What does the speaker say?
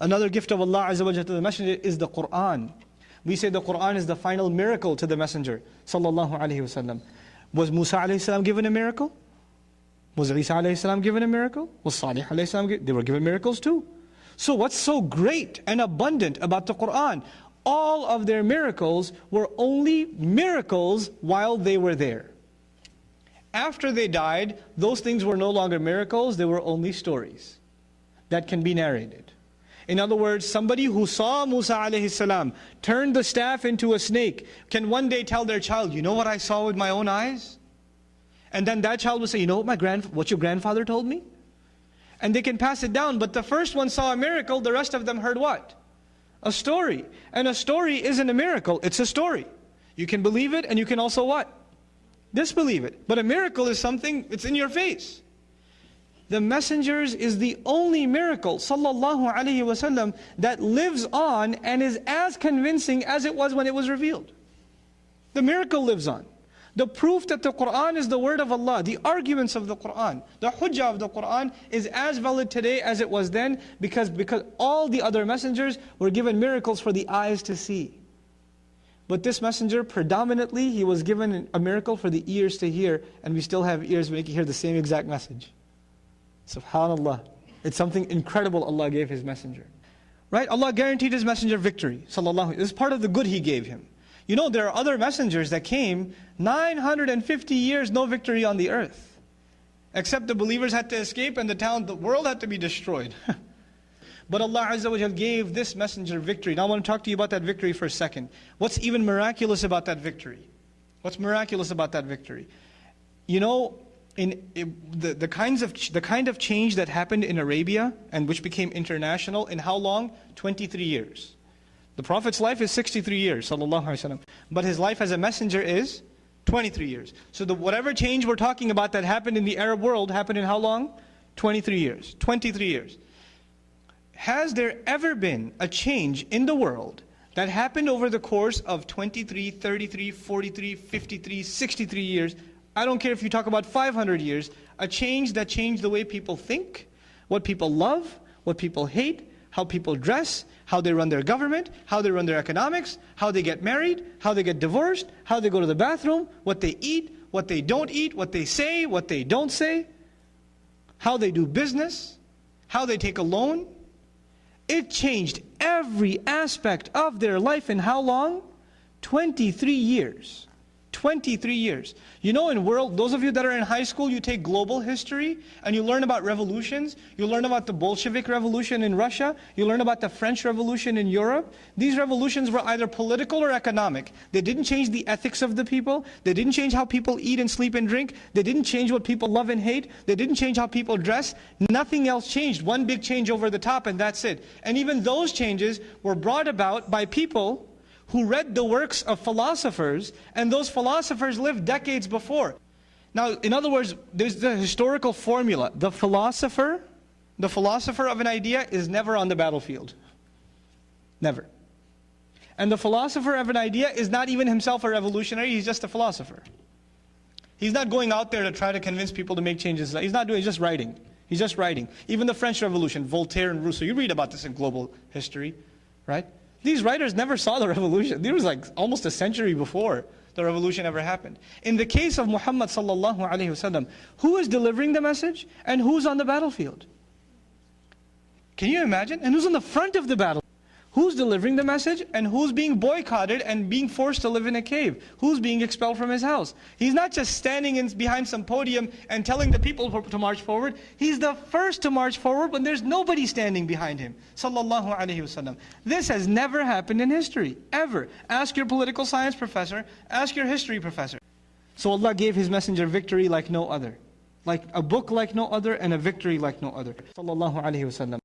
Another gift of Allah Azza wa to the Messenger is the Quran. We say the Quran is the final miracle to the Messenger Sallallahu Alaihi Wasallam. Was Musa alayhi salam given a miracle? Was Isa alayhi salam given a miracle? Was Salih alayhi salam They were given miracles too. So what's so great and abundant about the Quran? All of their miracles were only miracles while they were there. After they died, those things were no longer miracles, they were only stories that can be narrated. In other words, somebody who saw Musa alayhi salam turn the staff into a snake can one day tell their child, you know what I saw with my own eyes? And then that child will say, you know what, my grand, what your grandfather told me? And they can pass it down. But the first one saw a miracle, the rest of them heard what? A story. And a story isn't a miracle, it's a story. You can believe it and you can also what? Disbelieve it. But a miracle is something, it's in your face. The messengers is the only miracle, sallallahu alaihi wasallam, that lives on and is as convincing as it was when it was revealed. The miracle lives on. The proof that the Quran is the word of Allah, the arguments of the Quran, the hujjah of the Quran is as valid today as it was then because, because all the other messengers were given miracles for the eyes to see. But this messenger, predominantly, he was given a miracle for the ears to hear, and we still have ears we can hear the same exact message. Subhanallah. It's something incredible Allah gave His messenger. Right? Allah guaranteed His messenger victory. Sallallahu. This is part of the good He gave him. You know, there are other messengers that came 950 years, no victory on the earth. Except the believers had to escape and the town, the world had to be destroyed. but Allah Azza wa gave this messenger victory. Now I want to talk to you about that victory for a second. What's even miraculous about that victory? What's miraculous about that victory? You know, in the, the, kinds of, the kind of change that happened in Arabia and which became international in how long? 23 years. The Prophet's life is 63 years, sallallahu alaihi wasallam. But his life as a messenger is 23 years. So the, whatever change we're talking about that happened in the Arab world happened in how long? 23 years. 23 years. Has there ever been a change in the world that happened over the course of 23, 33, 43, 53, 63 years? I don't care if you talk about 500 years. A change that changed the way people think, what people love, what people hate, how people dress, how they run their government, how they run their economics, how they get married, how they get divorced, how they go to the bathroom, what they eat, what they don't eat, what they say, what they don't say, how they do business, how they take a loan. It changed every aspect of their life in how long? 23 years. 23 years. You know in world, those of you that are in high school, you take global history and you learn about revolutions. You learn about the Bolshevik revolution in Russia. You learn about the French revolution in Europe. These revolutions were either political or economic. They didn't change the ethics of the people. They didn't change how people eat and sleep and drink. They didn't change what people love and hate. They didn't change how people dress. Nothing else changed. One big change over the top and that's it. And even those changes were brought about by people who read the works of philosophers, and those philosophers lived decades before. Now, in other words, there's the historical formula. The philosopher, the philosopher of an idea is never on the battlefield. Never. And the philosopher of an idea is not even himself a revolutionary, he's just a philosopher. He's not going out there to try to convince people to make changes. He's not doing, he's just writing. He's just writing. Even the French Revolution, Voltaire and Rousseau, you read about this in global history, right? These writers never saw the revolution. It was like almost a century before the revolution ever happened. In the case of Muhammad sallallahu alaihi wasallam, who is delivering the message and who's on the battlefield? Can you imagine? And who's on the front of the battle? Who's delivering the message and who's being boycotted and being forced to live in a cave? Who's being expelled from his house? He's not just standing in, behind some podium and telling the people to march forward. He's the first to march forward when there's nobody standing behind him. Sallallahu Alaihi Wasallam. This has never happened in history, ever. Ask your political science professor, ask your history professor. So Allah gave His messenger victory like no other. Like a book like no other and a victory like no other. Sallallahu Alaihi Wasallam.